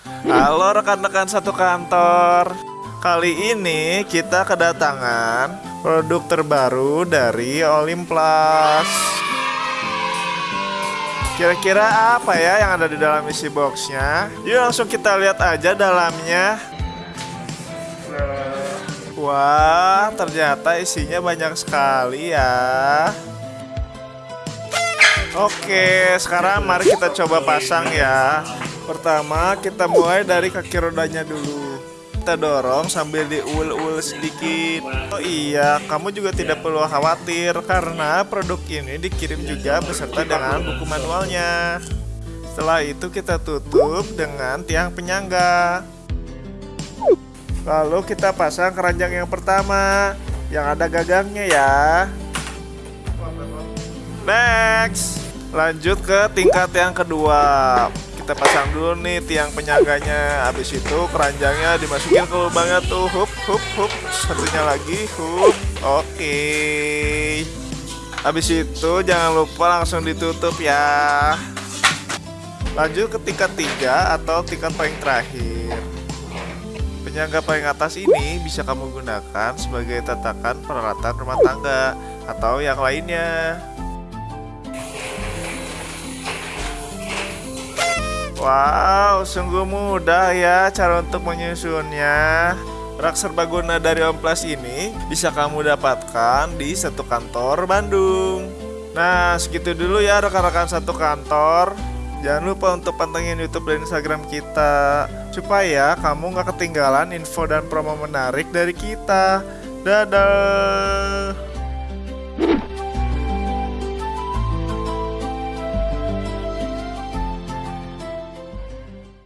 Halo rekan-rekan satu kantor Kali ini kita kedatangan produk terbaru dari Olympus Kira-kira apa ya yang ada di dalam isi boxnya? Yuk langsung kita lihat aja dalamnya Wah, ternyata isinya banyak sekali ya Oke, sekarang mari kita coba pasang ya. Pertama, kita mulai dari kaki rodanya dulu. Kita dorong sambil diul-ul sedikit. Oh iya, kamu juga tidak perlu khawatir karena produk ini dikirim juga beserta dengan buku manualnya. Setelah itu kita tutup dengan tiang penyangga. Lalu kita pasang keranjang yang pertama yang ada gagangnya ya. Next, lanjut ke tingkat yang kedua. Kita pasang dulu nih tiang penyangganya. Habis itu keranjangnya dimasukin ke lubangnya tuh. Hup, hup, hup. Satunya lagi, hup. Oke. Habis itu jangan lupa langsung ditutup ya. Lanjut ke tingkat tiga atau tingkat paling terakhir. Penyangga paling atas ini bisa kamu gunakan sebagai tatakan peralatan rumah tangga atau yang lainnya. Wow, sungguh mudah ya cara untuk menyusunnya. Rak serbaguna dari Omplas ini bisa kamu dapatkan di satu kantor Bandung. Nah, segitu dulu ya rekan-rekan satu kantor. Jangan lupa untuk pantengin YouTube dan Instagram kita supaya kamu nggak ketinggalan info dan promo menarik dari kita. Dadah.